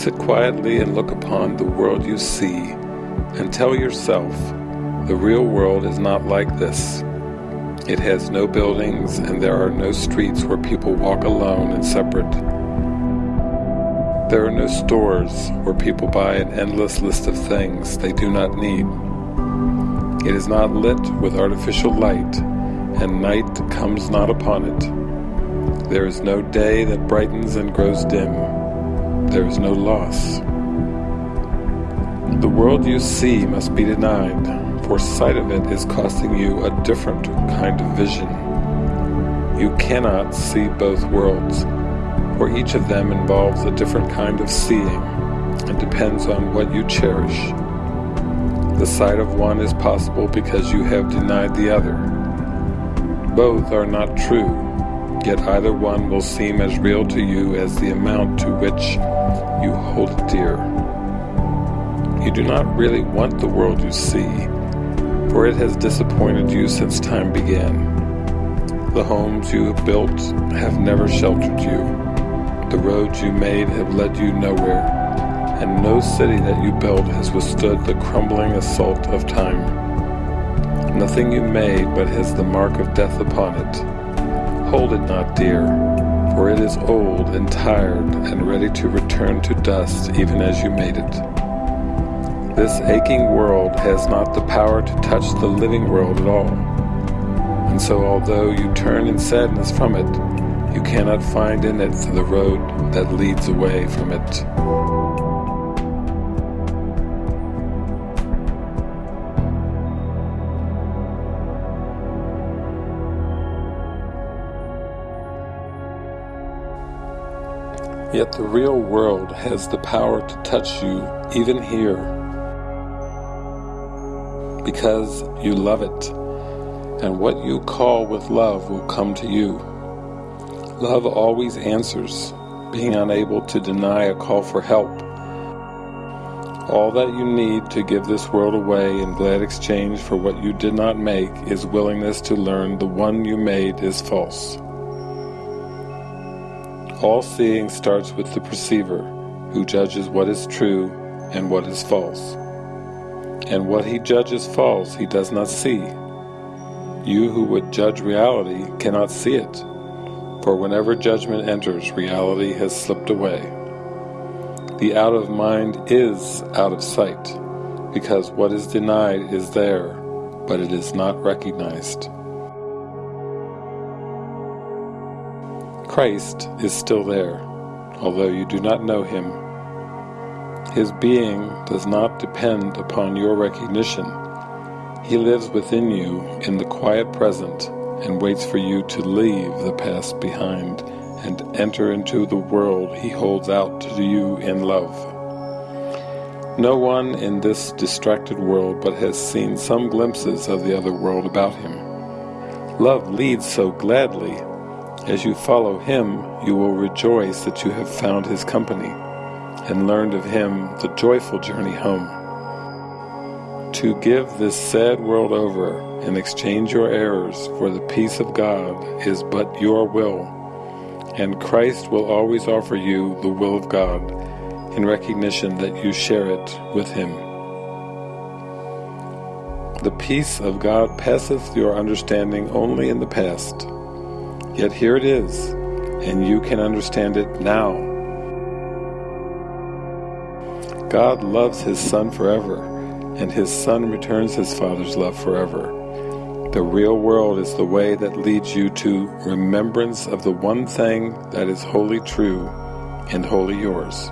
Sit quietly and look upon the world you see, and tell yourself, the real world is not like this. It has no buildings and there are no streets where people walk alone and separate. There are no stores where people buy an endless list of things they do not need. It is not lit with artificial light, and night comes not upon it. There is no day that brightens and grows dim. There is no loss. The world you see must be denied, for sight of it is costing you a different kind of vision. You cannot see both worlds for each of them involves a different kind of seeing and depends on what you cherish. The sight of one is possible because you have denied the other. Both are not true, yet either one will seem as real to you as the amount to which you hold it dear. You do not really want the world you see, for it has disappointed you since time began. The homes you have built have never sheltered you. The roads you made have led you nowhere, and no city that you built has withstood the crumbling assault of time. Nothing you made but has the mark of death upon it. Hold it not dear, for it is old and tired and ready to return to dust even as you made it. This aching world has not the power to touch the living world at all. And so although you turn in sadness from it, you cannot find in it the road that leads away from it. Yet the real world has the power to touch you even here because you love it, and what you call with love will come to you. Love always answers, being unable to deny a call for help. All that you need to give this world away in glad exchange for what you did not make is willingness to learn the one you made is false. All seeing starts with the perceiver, who judges what is true and what is false. And what he judges false he does not see. You who would judge reality cannot see it for whenever judgment enters, reality has slipped away. The out of mind is out of sight, because what is denied is there, but it is not recognized. Christ is still there, although you do not know Him. His being does not depend upon your recognition. He lives within you in the quiet present and waits for you to leave the past behind and enter into the world he holds out to you in love. No one in this distracted world but has seen some glimpses of the other world about him. Love leads so gladly. As you follow him, you will rejoice that you have found his company and learned of him the joyful journey home. To give this sad world over and exchange your errors for the peace of God is but your will, and Christ will always offer you the will of God in recognition that you share it with Him. The peace of God passeth your understanding only in the past, yet here it is, and you can understand it now. God loves His Son forever, and His Son returns His Father's love forever. The real world is the way that leads you to remembrance of the one thing that is wholly true and wholly yours.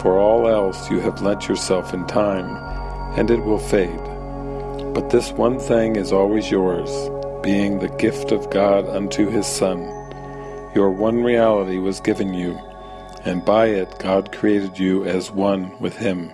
For all else you have lent yourself in time, and it will fade. But this one thing is always yours, being the gift of God unto His Son. Your one reality was given you, and by it God created you as one with Him.